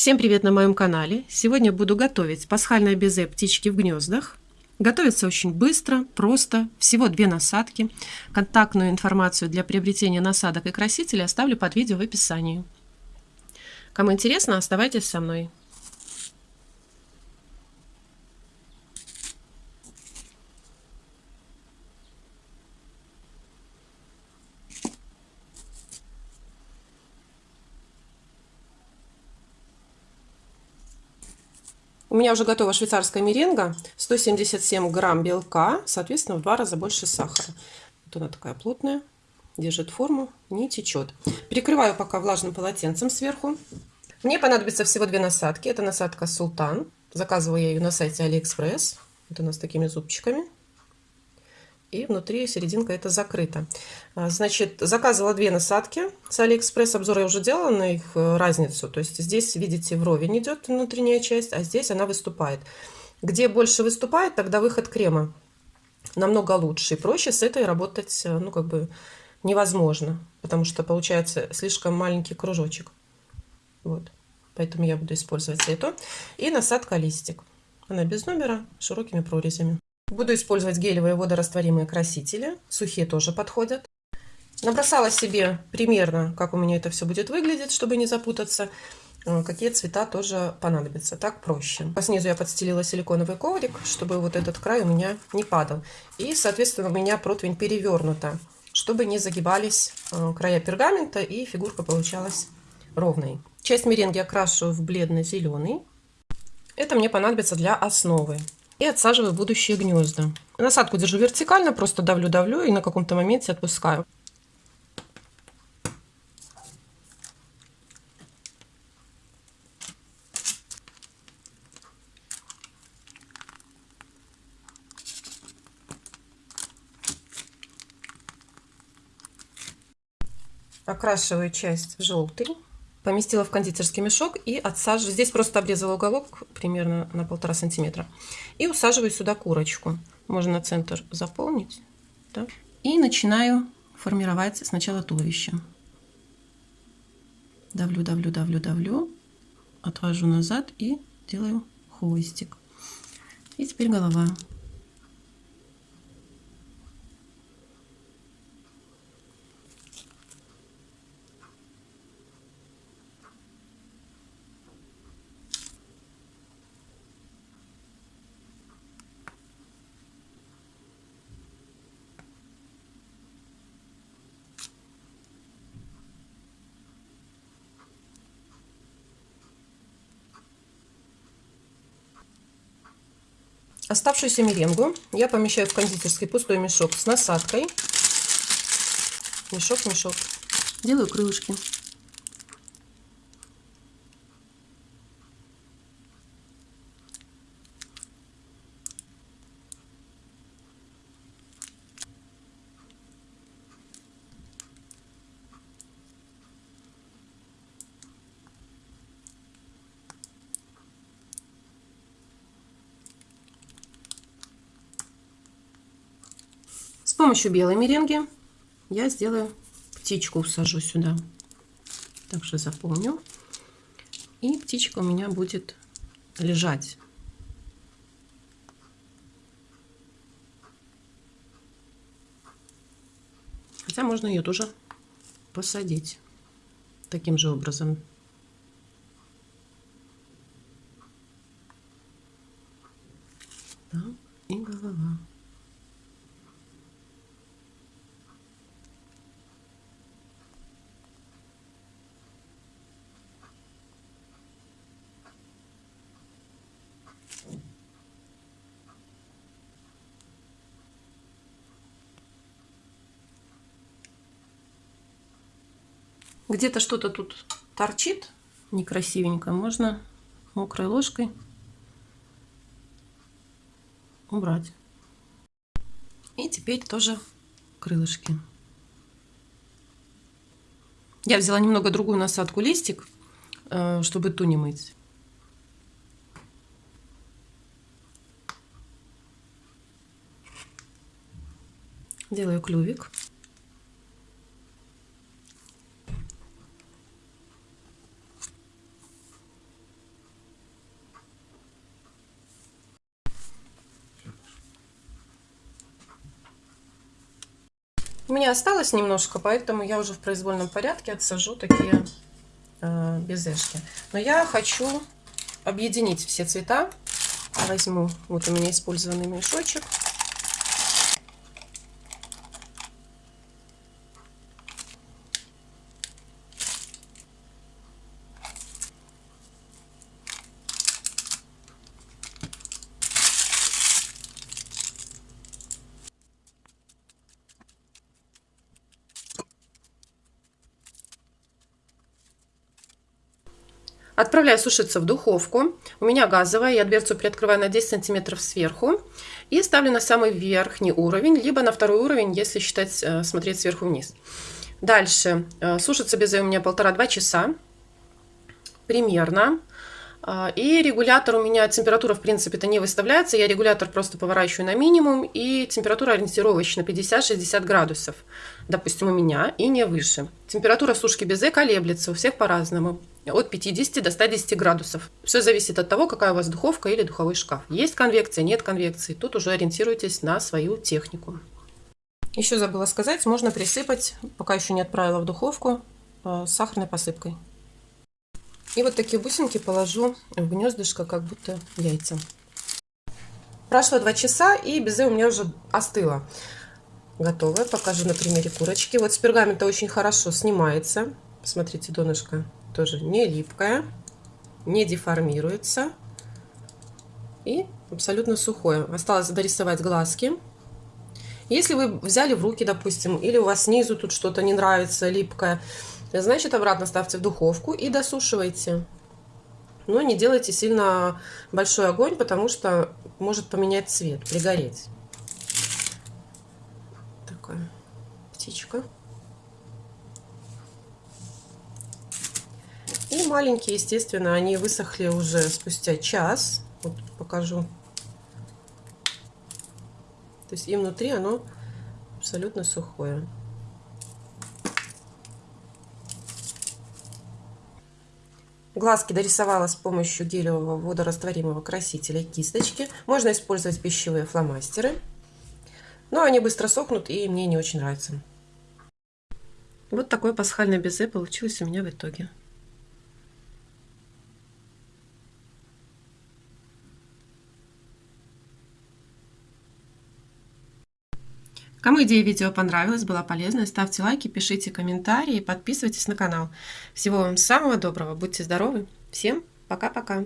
Всем привет на моем канале! Сегодня буду готовить пасхальное безе птички в гнездах. Готовится очень быстро, просто, всего две насадки. Контактную информацию для приобретения насадок и красителей оставлю под видео в описании. Кому интересно, оставайтесь со мной. У меня уже готова швейцарская меренга, 177 грамм белка, соответственно, в два раза больше сахара. Вот она такая плотная, держит форму, не течет. Перекрываю пока влажным полотенцем сверху. Мне понадобится всего две насадки. Это насадка Султан. Заказывала я ее на сайте Алиэкспресс. Вот она с такими зубчиками и внутри серединка это закрыта. А, значит, заказывала две насадки с Алиэкспресс. Обзор я уже делала на их э, разницу. То есть здесь, видите, вровень идет внутренняя часть, а здесь она выступает. Где больше выступает, тогда выход крема намного лучше и проще с этой работать, э, ну, как бы невозможно, потому что получается слишком маленький кружочек. Вот, поэтому я буду использовать эту. И насадка листик. Она без номера, широкими прорезями. Буду использовать гелевые водорастворимые красители. Сухие тоже подходят. Набросала себе примерно, как у меня это все будет выглядеть, чтобы не запутаться. Э, какие цвета тоже понадобятся. Так проще. По снизу я подстелила силиконовый коврик, чтобы вот этот край у меня не падал. И, соответственно, у меня противень перевернута, чтобы не загибались э, края пергамента и фигурка получалась ровной. Часть меренги окрашу в бледно-зеленый. Это мне понадобится для основы и отсаживаю будущие гнезда. Насадку держу вертикально, просто давлю-давлю и на каком-то моменте отпускаю. Окрашиваю часть в желтый поместила в кондитерский мешок и отсаживаю. Здесь просто обрезала уголок примерно на полтора сантиметра. И усаживаю сюда курочку. Можно центр заполнить. Да? И начинаю формировать сначала туловище. Давлю, давлю, давлю, давлю. Отвожу назад и делаю хвостик. И теперь голова. Оставшуюся меренгу я помещаю в кондитерский пустой мешок с насадкой. Мешок, мешок. Делаю крылышки. Помощью белой меренги я сделаю птичку, сажу сюда. Также заполню. И птичка у меня будет лежать. Хотя можно ее тоже посадить таким же образом. Да, и голова. Где-то что-то тут торчит некрасивенько, можно мокрой ложкой убрать. И теперь тоже крылышки. Я взяла немного другую насадку листик, э, чтобы ту не мыть. делаю клювик. У меня осталось немножко, поэтому я уже в произвольном порядке отсажу такие э, безешки. Но я хочу объединить все цвета. Возьму, вот у меня использованный мешочек. Отправляю сушиться в духовку. У меня газовая, я дверцу приоткрываю на 10 сантиметров сверху. И ставлю на самый верхний уровень, либо на второй уровень, если считать, э, смотреть сверху вниз. Дальше. Э, сушится безе у меня полтора-два часа. Примерно. А, и регулятор у меня, температура в принципе-то не выставляется, я регулятор просто поворачиваю на минимум, и температура ориентировочно 50-60 градусов, допустим, у меня, и не выше. Температура сушки безе колеблется, у всех по-разному, от 50 до 110 градусов. Все зависит от того, какая у вас духовка или духовой шкаф. Есть конвекция, нет конвекции, тут уже ориентируйтесь на свою технику. Еще забыла сказать, можно присыпать, пока еще не отправила в духовку, э, сахарной посыпкой. И вот такие бусинки положу в гнездышко, как будто яйца. Прошло 2 часа, и безе у меня уже остыло. Готово. Покажу на примере курочки. Вот с пергамента очень хорошо снимается. Посмотрите, донышко тоже не липкое, не деформируется. И абсолютно сухое. Осталось дорисовать глазки. Если вы взяли в руки, допустим, или у вас снизу тут что-то не нравится, липкое, Значит, обратно ставьте в духовку и досушивайте. Но не делайте сильно большой огонь, потому что может поменять цвет, пригореть. Такая птичка. И маленькие, естественно, они высохли уже спустя час. Вот покажу. То есть и внутри оно абсолютно сухое. Глазки дорисовала с помощью гелевого водорастворимого красителя кисточки. Можно использовать пищевые фломастеры. Но они быстро сохнут и мне не очень нравятся. Вот такое пасхальное безе получилось у меня в итоге. Кому идея видео понравилась, была полезна, ставьте лайки, пишите комментарии, подписывайтесь на канал. Всего вам самого доброго, будьте здоровы, всем пока-пока!